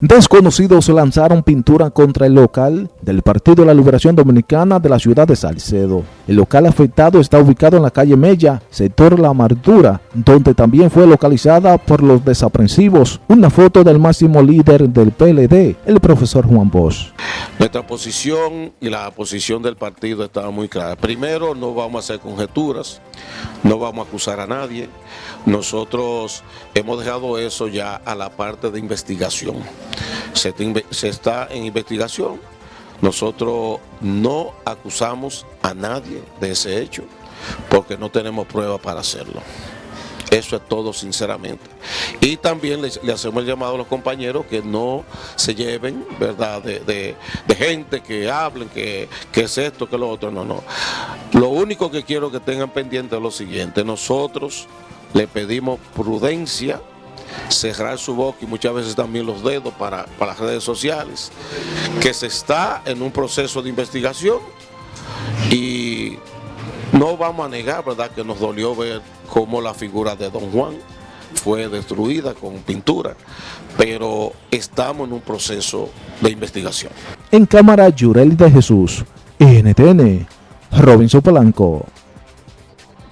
Desconocidos lanzaron pintura contra el local del Partido de la Liberación Dominicana de la ciudad de Salcedo. El local afectado está ubicado en la calle Mella, sector La Amargura, donde también fue localizada por los desaprensivos una foto del máximo líder del PLD, el profesor Juan Bosch. Nuestra posición y la posición del partido estaba muy clara. Primero, no vamos a hacer conjeturas, no vamos a acusar a nadie. Nosotros hemos dejado eso ya a la parte de investigación se, está en investigación. Nosotros no acusamos a nadie de ese hecho porque no tenemos pruebas para hacerlo. Eso es todo sinceramente. Y también le, hacemos el llamado a los compañeros que no se lleven, ¿verdad?, de, gente que hablen, que, que, es esto, que lo otro. No, no. Lo único que quiero que tengan pendiente es lo siguiente. Nosotros le pedimos prudencia cerrar su boca y muchas veces también los dedos para, las redes sociales, que se está en un proceso de investigación y no vamos a negar, ¿verdad?, que nos dolió ver cómo la figura de Don Juan fue destruida con pintura, pero estamos en un proceso de investigación. En cámara, Yurel de Jesús, NTN, Robinson Polanco.